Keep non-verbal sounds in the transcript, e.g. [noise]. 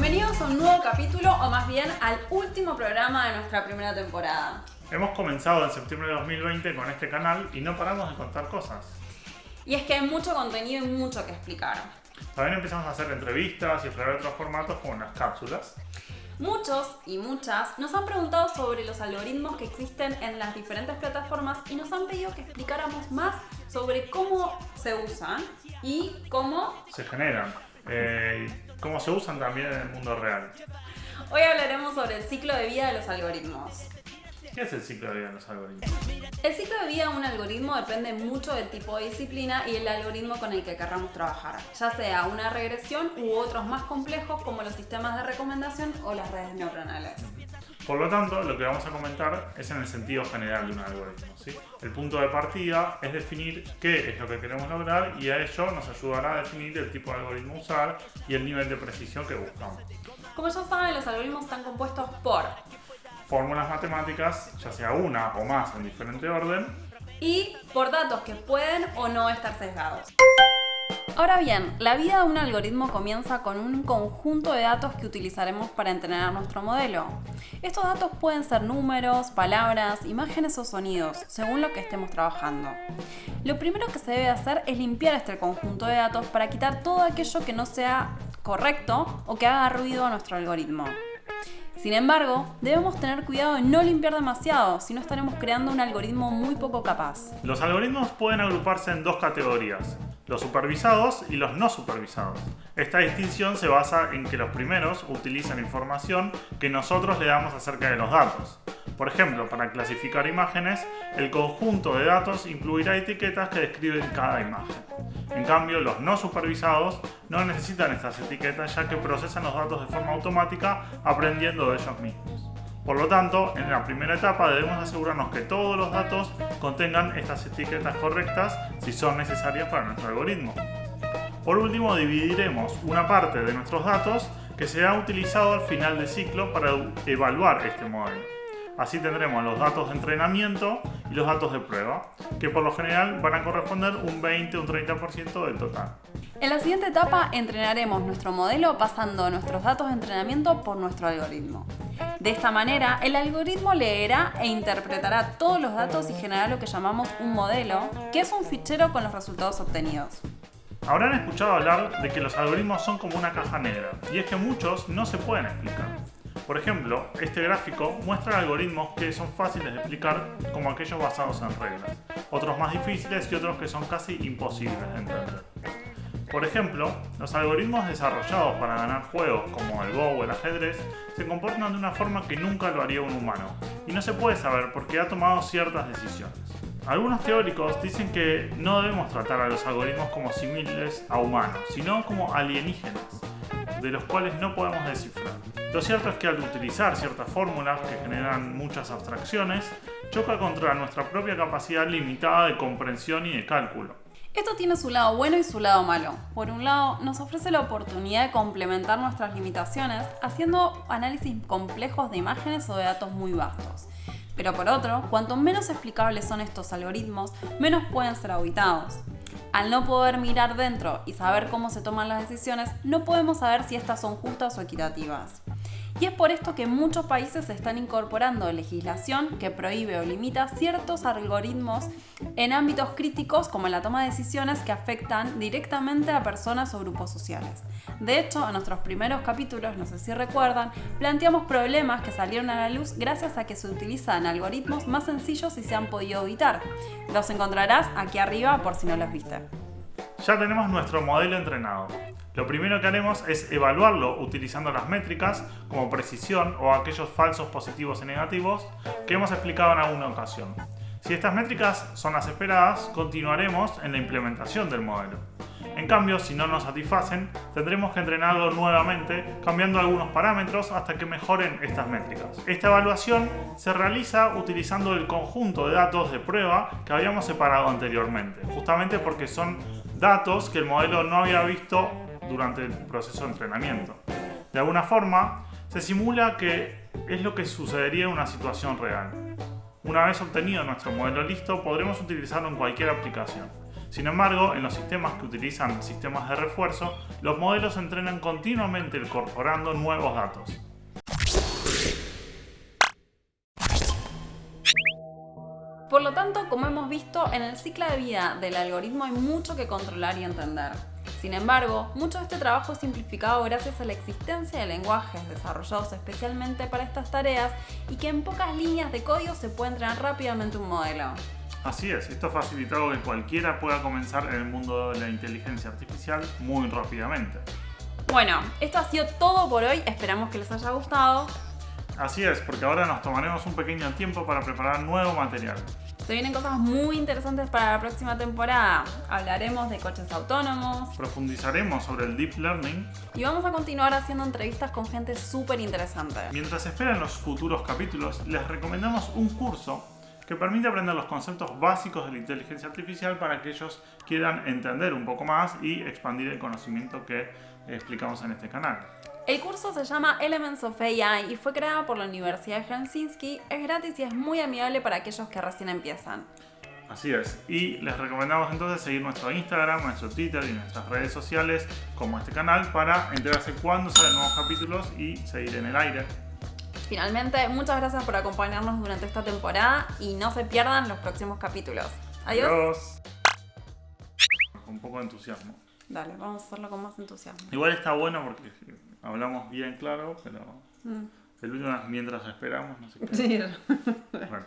bienvenidos a un nuevo capítulo, o más bien al último programa de nuestra primera temporada. Hemos comenzado en septiembre de 2020 con este canal y no paramos de contar cosas. Y es que hay mucho contenido y mucho que explicar. También empezamos a hacer entrevistas y explorar otros formatos como las cápsulas. Muchos y muchas nos han preguntado sobre los algoritmos que existen en las diferentes plataformas y nos han pedido que explicáramos más sobre cómo se usan y cómo Se generan. Eh, y cómo se usan también en el mundo real. Hoy hablaremos sobre el ciclo de vida de los algoritmos. ¿Qué es el ciclo de vida de los algoritmos? El ciclo de vida de un algoritmo depende mucho del tipo de disciplina y el algoritmo con el que querramos trabajar, ya sea una regresión u otros más complejos como los sistemas de recomendación o las redes neuronales. Por lo tanto, lo que vamos a comentar es en el sentido general de un algoritmo. ¿sí? El punto de partida es definir qué es lo que queremos lograr y a ello nos ayudará a definir el tipo de algoritmo a usar y el nivel de precisión que buscamos. Como ya saben, los algoritmos están compuestos por Fórmulas matemáticas, ya sea una o más en diferente orden, y por datos que pueden o no estar sesgados. Ahora bien, la vida de un algoritmo comienza con un conjunto de datos que utilizaremos para entrenar nuestro modelo. Estos datos pueden ser números, palabras, imágenes o sonidos, según lo que estemos trabajando. Lo primero que se debe hacer es limpiar este conjunto de datos para quitar todo aquello que no sea correcto o que haga ruido a nuestro algoritmo. Sin embargo, debemos tener cuidado de no limpiar demasiado, si no estaremos creando un algoritmo muy poco capaz. Los algoritmos pueden agruparse en dos categorías, los supervisados y los no supervisados. Esta distinción se basa en que los primeros utilizan información que nosotros le damos acerca de los datos. Por ejemplo, para clasificar imágenes, el conjunto de datos incluirá etiquetas que describen cada imagen. En cambio, los no supervisados no necesitan estas etiquetas ya que procesan los datos de forma automática aprendiendo de ellos mismos. Por lo tanto, en la primera etapa debemos asegurarnos que todos los datos contengan estas etiquetas correctas si son necesarias para nuestro algoritmo. Por último, dividiremos una parte de nuestros datos que será utilizado al final del ciclo para evaluar este modelo. Así tendremos los datos de entrenamiento y los datos de prueba, que por lo general van a corresponder un 20 o un 30% del total. En la siguiente etapa entrenaremos nuestro modelo pasando nuestros datos de entrenamiento por nuestro algoritmo. De esta manera, el algoritmo leerá e interpretará todos los datos y generará lo que llamamos un modelo, que es un fichero con los resultados obtenidos. Habrán escuchado hablar de que los algoritmos son como una caja negra, y es que muchos no se pueden explicar. Por ejemplo, este gráfico muestra algoritmos que son fáciles de explicar como aquellos basados en reglas, otros más difíciles y otros que son casi imposibles de entender. Por ejemplo, los algoritmos desarrollados para ganar juegos como el Go o el ajedrez se comportan de una forma que nunca lo haría un humano, y no se puede saber por qué ha tomado ciertas decisiones. Algunos teóricos dicen que no debemos tratar a los algoritmos como similares a humanos, sino como alienígenas, de los cuales no podemos descifrar. Lo cierto es que al utilizar ciertas fórmulas que generan muchas abstracciones, choca contra nuestra propia capacidad limitada de comprensión y de cálculo. Esto tiene su lado bueno y su lado malo. Por un lado, nos ofrece la oportunidad de complementar nuestras limitaciones haciendo análisis complejos de imágenes o de datos muy vastos. Pero por otro, cuanto menos explicables son estos algoritmos, menos pueden ser auditados. Al no poder mirar dentro y saber cómo se toman las decisiones, no podemos saber si estas son justas o equitativas. Y es por esto que muchos países están incorporando legislación que prohíbe o limita ciertos algoritmos en ámbitos críticos como la toma de decisiones que afectan directamente a personas o grupos sociales. De hecho, en nuestros primeros capítulos, no sé si recuerdan, planteamos problemas que salieron a la luz gracias a que se utilizan algoritmos más sencillos y se han podido evitar. Los encontrarás aquí arriba por si no los viste. Ya tenemos nuestro modelo entrenado. Lo primero que haremos es evaluarlo utilizando las métricas como precisión o aquellos falsos positivos y negativos que hemos explicado en alguna ocasión. Si estas métricas son las esperadas, continuaremos en la implementación del modelo. En cambio, si no nos satisfacen, tendremos que entrenarlo nuevamente cambiando algunos parámetros hasta que mejoren estas métricas. Esta evaluación se realiza utilizando el conjunto de datos de prueba que habíamos separado anteriormente, justamente porque son datos que el modelo no había visto durante el proceso de entrenamiento. De alguna forma, se simula que es lo que sucedería en una situación real. Una vez obtenido nuestro modelo listo, podremos utilizarlo en cualquier aplicación. Sin embargo, en los sistemas que utilizan sistemas de refuerzo, los modelos entrenan continuamente incorporando nuevos datos. Por lo tanto, como hemos visto, en el ciclo de vida del algoritmo hay mucho que controlar y entender. Sin embargo, mucho de este trabajo es simplificado gracias a la existencia de lenguajes desarrollados especialmente para estas tareas y que en pocas líneas de código se puede entrenar rápidamente un modelo. Así es, esto ha facilitado que cualquiera pueda comenzar en el mundo de la inteligencia artificial muy rápidamente. Bueno, esto ha sido todo por hoy, esperamos que les haya gustado. Así es, porque ahora nos tomaremos un pequeño tiempo para preparar nuevo material. Se vienen cosas muy interesantes para la próxima temporada. Hablaremos de coches autónomos. Profundizaremos sobre el Deep Learning. Y vamos a continuar haciendo entrevistas con gente súper interesante. Mientras esperan los futuros capítulos, les recomendamos un curso que permite aprender los conceptos básicos de la inteligencia artificial para que ellos quieran entender un poco más y expandir el conocimiento que explicamos en este canal. El curso se llama Elements of AI y fue creado por la Universidad de Helsinki. Es gratis y es muy amigable para aquellos que recién empiezan. Así es, y les recomendamos entonces seguir nuestro Instagram, nuestro Twitter y nuestras redes sociales como este canal para enterarse cuándo salen nuevos capítulos y seguir en el aire. Finalmente, muchas gracias por acompañarnos durante esta temporada y no se pierdan los próximos capítulos. Adiós. Adiós. Con un poco de entusiasmo. Dale, vamos a hacerlo con más entusiasmo. Igual está bueno porque hablamos bien claro, pero Mm. el último es mientras esperamos, no sé qué. Sí. [laughs] Bueno.